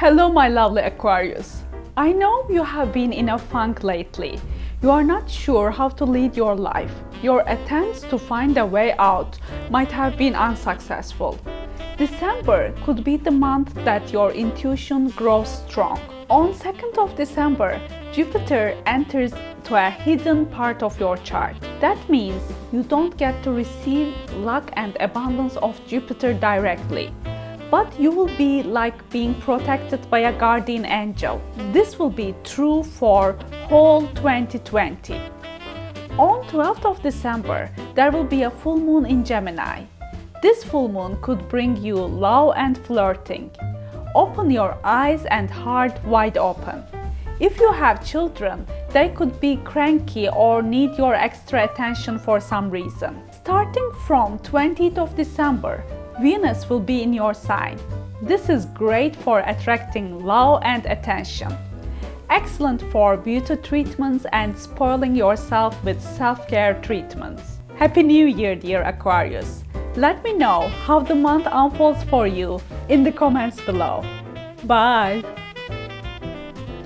Hello my lovely Aquarius. I know you have been in a funk lately. You are not sure how to lead your life. Your attempts to find a way out might have been unsuccessful. December could be the month that your intuition grows strong. On 2nd of December, Jupiter enters to a hidden part of your chart. That means you don't get to receive luck and abundance of Jupiter directly but you will be like being protected by a guardian angel. This will be true for whole 2020. On 12th of December, there will be a full moon in Gemini. This full moon could bring you love and flirting. Open your eyes and heart wide open. If you have children, they could be cranky or need your extra attention for some reason. Starting from 20th of December, Venus will be in your sign. This is great for attracting love and attention. Excellent for beauty treatments and spoiling yourself with self-care treatments. Happy New Year, dear Aquarius! Let me know how the month unfolds for you in the comments below. Bye!